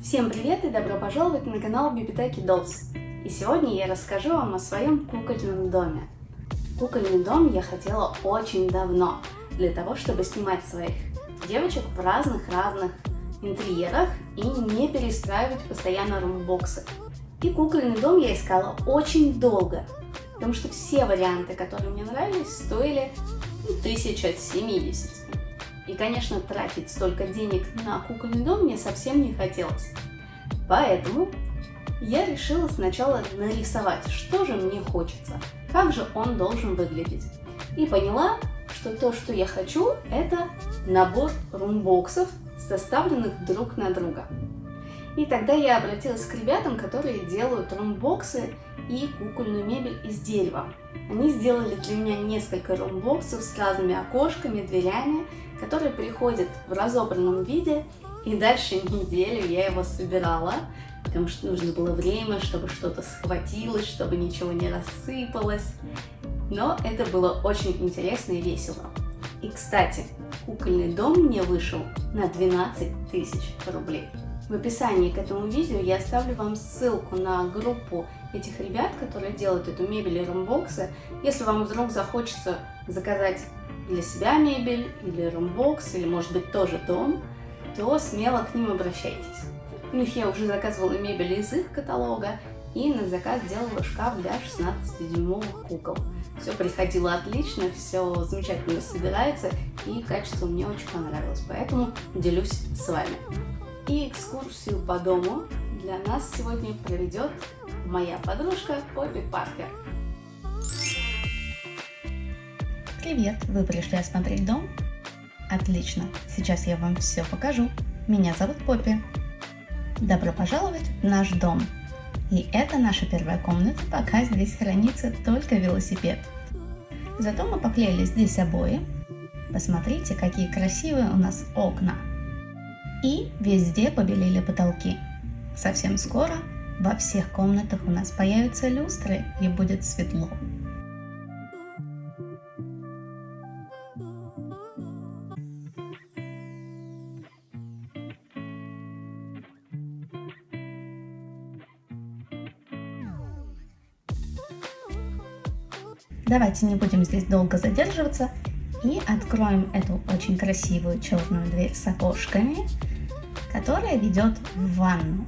Всем привет и добро пожаловать на канал Бибитеки Dolls. И сегодня я расскажу вам о своем кукольном доме. Кукольный дом я хотела очень давно, для того, чтобы снимать своих девочек в разных-разных интерьерах и не перестраивать постоянно румбоксы. И кукольный дом я искала очень долго, потому что все варианты, которые мне нравились, стоили ну, тысяч от 70. И, конечно, тратить столько денег на кукольный дом мне совсем не хотелось. Поэтому я решила сначала нарисовать, что же мне хочется, как же он должен выглядеть. И поняла, что то, что я хочу, это набор румбоксов, составленных друг на друга. И тогда я обратилась к ребятам, которые делают румбоксы и кукольную мебель из дерева. Они сделали для меня несколько румбоксов с разными окошками, дверями, которые приходят в разобранном виде, и дальше неделю я его собирала, потому что нужно было время, чтобы что-то схватилось, чтобы ничего не рассыпалось. Но это было очень интересно и весело. И, кстати, кукольный дом мне вышел на 12 тысяч рублей. В описании к этому видео я оставлю вам ссылку на группу этих ребят, которые делают эту мебель и румбоксы. Если вам вдруг захочется заказать для себя мебель или румбокс, или может быть тоже дом, то смело к ним обращайтесь. У них я уже заказывала мебель из их каталога и на заказ делала шкаф для 16-дюймовых кукол. Все приходило отлично, все замечательно собирается и качество мне очень понравилось, поэтому делюсь с вами. И экскурсию по дому для нас сегодня проведет моя подружка Поппи Паркер. Привет! Вы пришли осмотреть дом? Отлично! Сейчас я вам все покажу. Меня зовут Поппи. Добро пожаловать в наш дом. И это наша первая комната, пока здесь хранится только велосипед. Зато мы поклеили здесь обои. Посмотрите, какие красивые у нас окна. И везде побелели потолки. Совсем скоро во всех комнатах у нас появятся люстры и будет светло. Давайте не будем здесь долго задерживаться и откроем эту очень красивую черную дверь с окошками, которая ведет в ванну.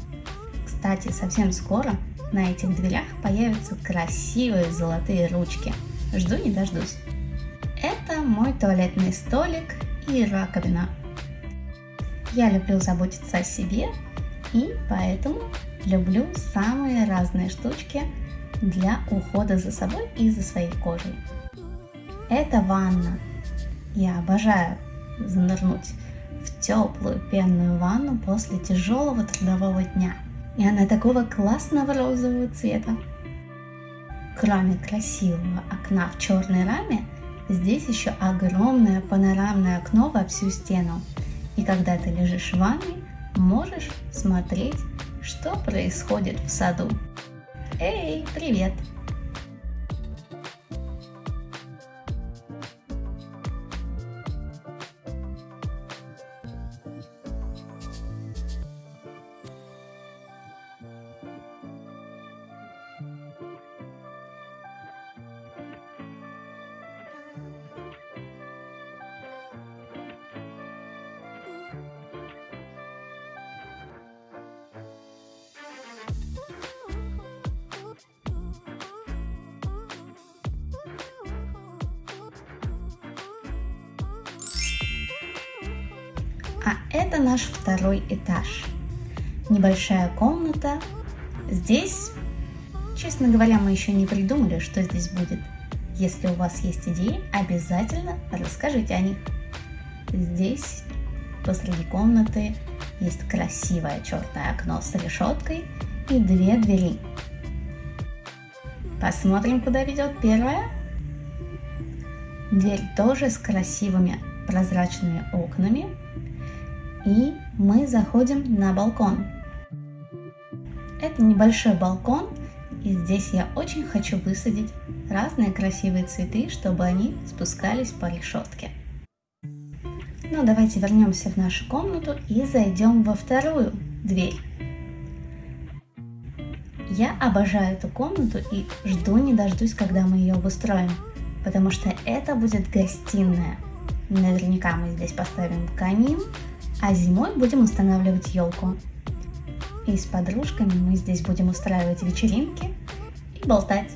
Кстати, совсем скоро на этих дверях появятся красивые золотые ручки. Жду не дождусь. Это мой туалетный столик и раковина. Я люблю заботиться о себе и поэтому люблю самые разные штучки для ухода за собой и за своей кожей. Это ванна. Я обожаю занырнуть теплую пенную ванну после тяжелого трудового дня. И она такого классного розового цвета. Кроме красивого окна в черной раме, здесь еще огромное панорамное окно во всю стену. И когда ты лежишь в ванной, можешь смотреть, что происходит в саду. Эй, привет! А это наш второй этаж. Небольшая комната. Здесь, честно говоря, мы еще не придумали, что здесь будет. Если у вас есть идеи, обязательно расскажите о них. Здесь посреди комнаты есть красивое черное окно с решеткой и две двери. Посмотрим, куда ведет первая. Дверь тоже с красивыми прозрачными окнами и мы заходим на балкон. Это небольшой балкон, и здесь я очень хочу высадить разные красивые цветы, чтобы они спускались по решетке. Ну, давайте вернемся в нашу комнату и зайдем во вторую дверь. Я обожаю эту комнату и жду не дождусь, когда мы ее обустроим, потому что это будет гостиная. Наверняка мы здесь поставим камин, а зимой будем устанавливать елку. И с подружками мы здесь будем устраивать вечеринки и болтать.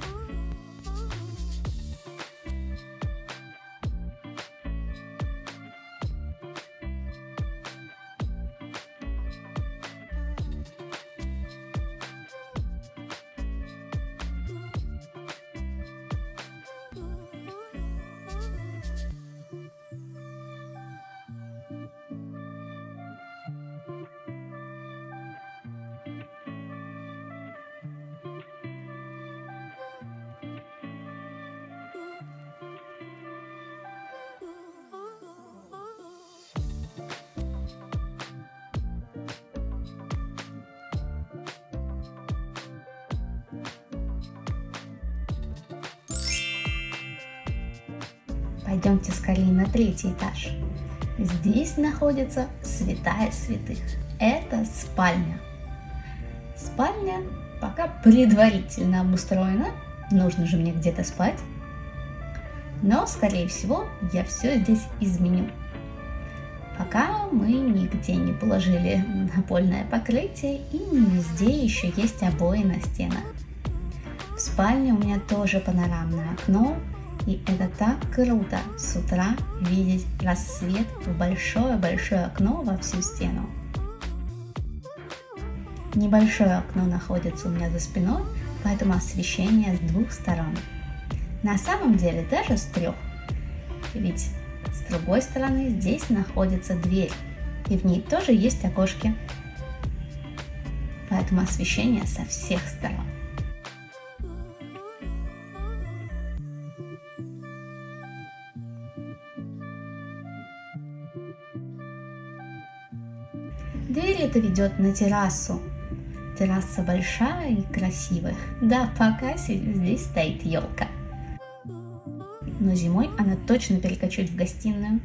Пойдемте скорее на третий этаж. Здесь находится святая святых. Это спальня. Спальня пока предварительно обустроена. Нужно же мне где-то спать. Но, скорее всего, я все здесь изменю. Пока мы нигде не положили напольное покрытие и не везде еще есть обои на стенах. В спальне у меня тоже панорамное окно, и это так круто с утра видеть рассвет в большое-большое окно во всю стену. Небольшое окно находится у меня за спиной, поэтому освещение с двух сторон. На самом деле даже с трех. Ведь с другой стороны здесь находится дверь, и в ней тоже есть окошки. Поэтому освещение со всех сторон. Дверь это ведет на террасу. Терраса большая и красивая. Да, пока здесь стоит елка. Но зимой она точно перекочует в гостиную.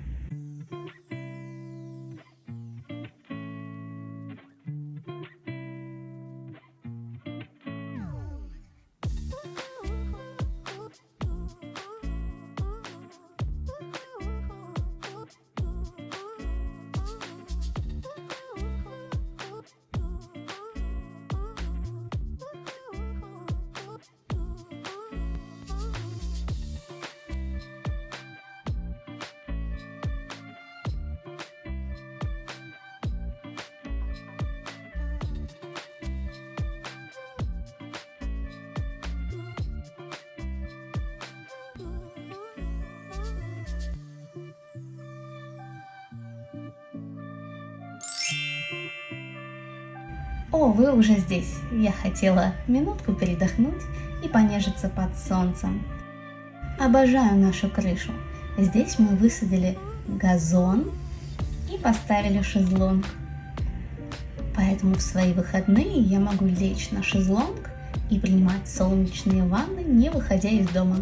О, вы уже здесь. Я хотела минутку передохнуть и понежиться под солнцем. Обожаю нашу крышу. Здесь мы высадили газон и поставили шезлонг. Поэтому в свои выходные я могу лечь на шезлонг и принимать солнечные ванны, не выходя из дома.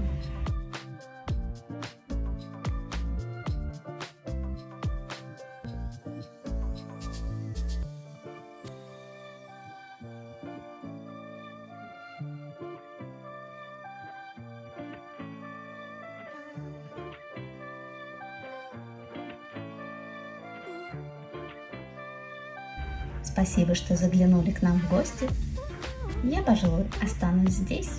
Спасибо, что заглянули к нам в гости. Я, пожалуй, останусь здесь